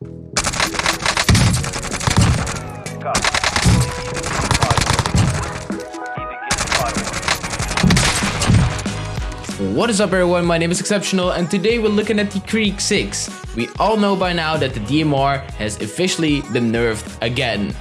What is up everyone, my name is Exceptional and today we're looking at the Krig 6. We all know by now that the DMR has officially been nerfed again.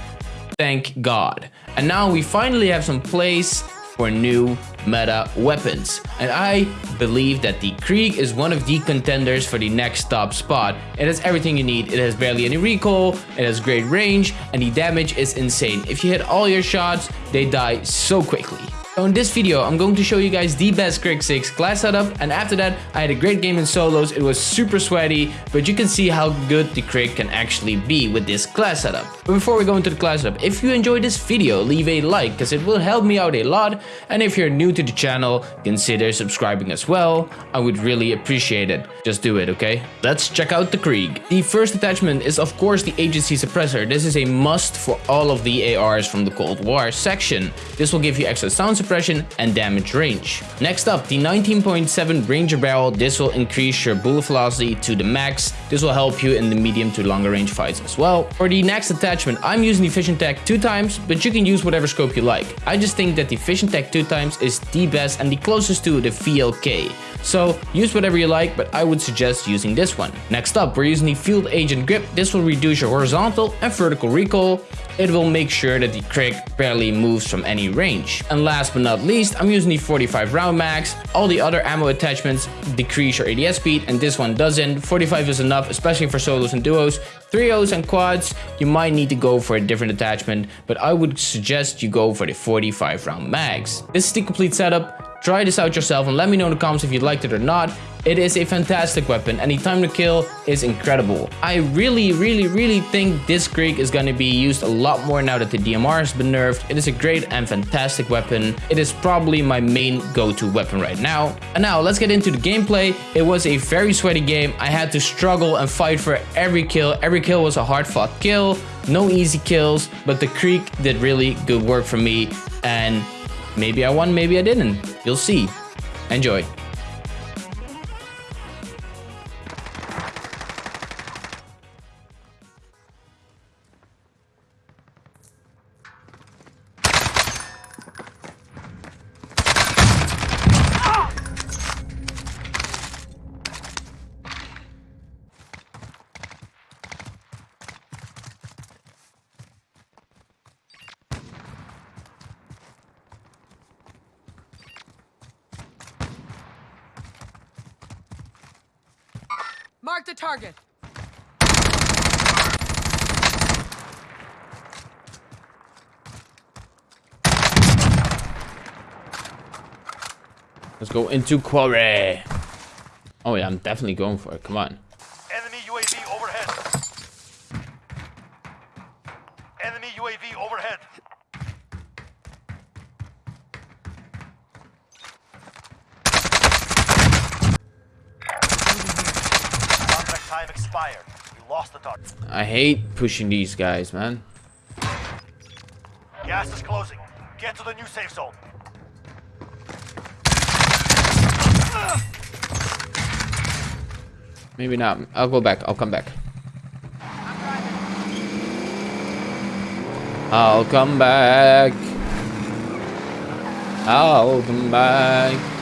Thank God. And now we finally have some place for new meta weapons. And I believe that the Krig is one of the contenders for the next top spot. It has everything you need. It has barely any recoil, it has great range, and the damage is insane. If you hit all your shots, they die so quickly. So in this video, I'm going to show you guys the best Krig 6 class setup and after that, I had a great game in solos, it was super sweaty, but you can see how good the Krig can actually be with this class setup. But before we go into the class up, if you enjoyed this video, leave a like because it will help me out a lot and if you're new to the channel, consider subscribing as well, I would really appreciate it. Just do it, okay? Let's check out the Krig. The first attachment is of course the agency suppressor. This is a must for all of the ARs from the Cold War section. This will give you extra sound suppression and damage range. Next up, the 19.7 Ranger Barrel. This will increase your bullet velocity to the max. This will help you in the medium to longer range fights as well. For the next attachment, I'm using the Vision Tech 2 times, but you can use whatever scope you like. I just think that the Vision Tech 2 times is the best and the closest to the VLK. So use whatever you like, but I would suggest using this one. Next up, we're using the Field Agent Grip. This will reduce your horizontal and vertical recoil. It will make sure that the Krig barely moves from any range. And last but not least, I'm using the 45 round max. All the other ammo attachments decrease your ADS speed and this one doesn't. 45 is enough, especially for solos and duos. Trios and quads, you might need to go for a different attachment, but I would suggest you go for the 45 round mags. This is the complete setup. Try this out yourself and let me know in the comments if you liked it or not. It is a fantastic weapon and the time to kill is incredible. I really, really, really think this Krig is going to be used a lot more now that the DMR has been nerfed. It is a great and fantastic weapon. It is probably my main go-to weapon right now. And now let's get into the gameplay. It was a very sweaty game. I had to struggle and fight for every kill. Every kill was a hard fought kill. No easy kills, but the Krig did really good work for me and Maybe I won, maybe I didn't. You'll see. Enjoy. Mark the target. Let's go into quarry. Oh yeah, I'm definitely going for it. Come on. Enemy UAV overhead. Enemy UAV overhead. time expired. We lost the target. I hate pushing these guys, man. Gas is closing. Get to the new safe zone. Maybe not. I'll go back. I'll come back. I'll come back. I'll come back.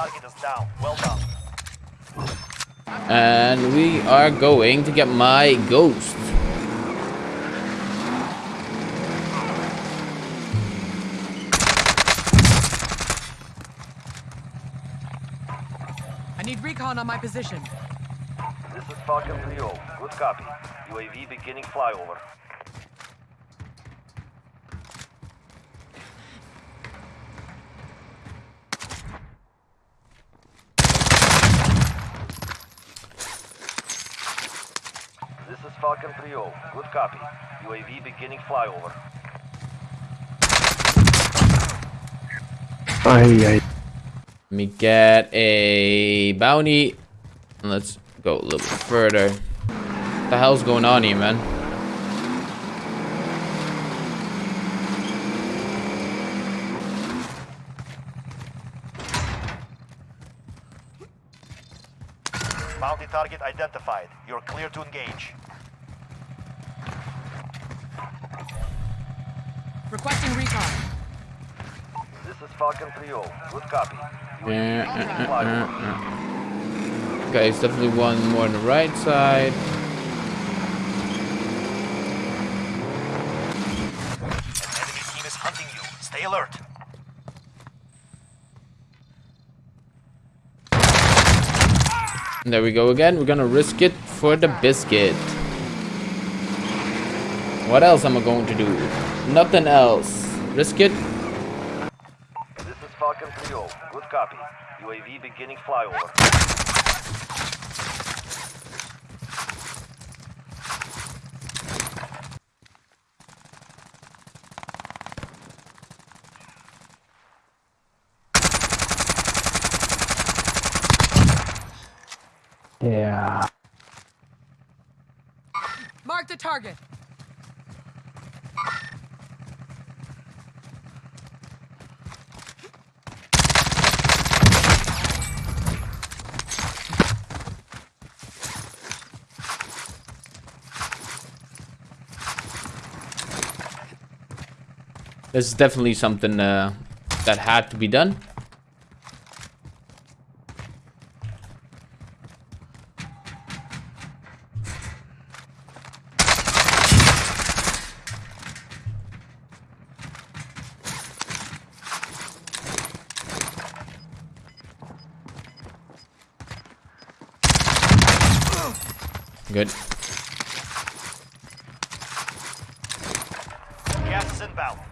target is down. Well done. And we are going to get my ghost. I need recon on my position. This is Falcon 3 Good copy. UAV beginning flyover. Falcon 3-0. Good copy. UAV beginning flyover. Ay, ay. Let me get a bounty. Let's go a little bit further. What the hell's going on here, man? Bounty target identified. You're clear to engage. Requesting recon. This is Falcon 3-0. Good copy. Yeah, uh, uh, uh. Okay, it's definitely one more on the right side. An enemy team is hunting you. Stay alert. And there we go again. We're gonna risk it for the biscuit. What else am I going to do? Nothing else. Risk it. This is Falcon 3-0. Good copy. UAV beginning flyover. Yeah. Mark the target. This is definitely something uh, that had to be done. Good. Gas is inbound.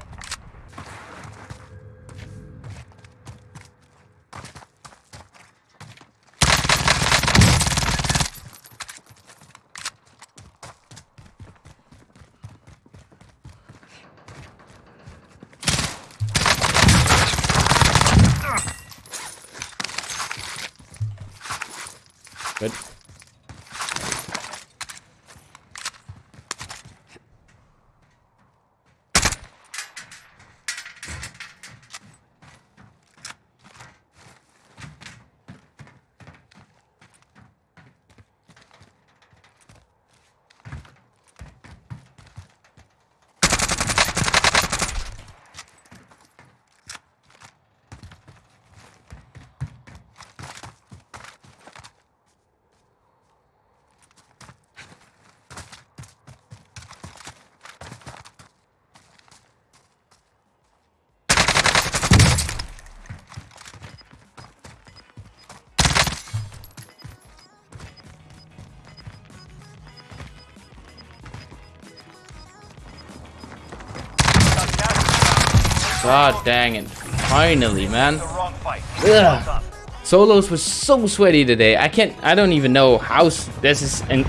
Good. God dang it. Finally, man. Ugh. Solos was so sweaty today. I can't. I don't even know how this is. In,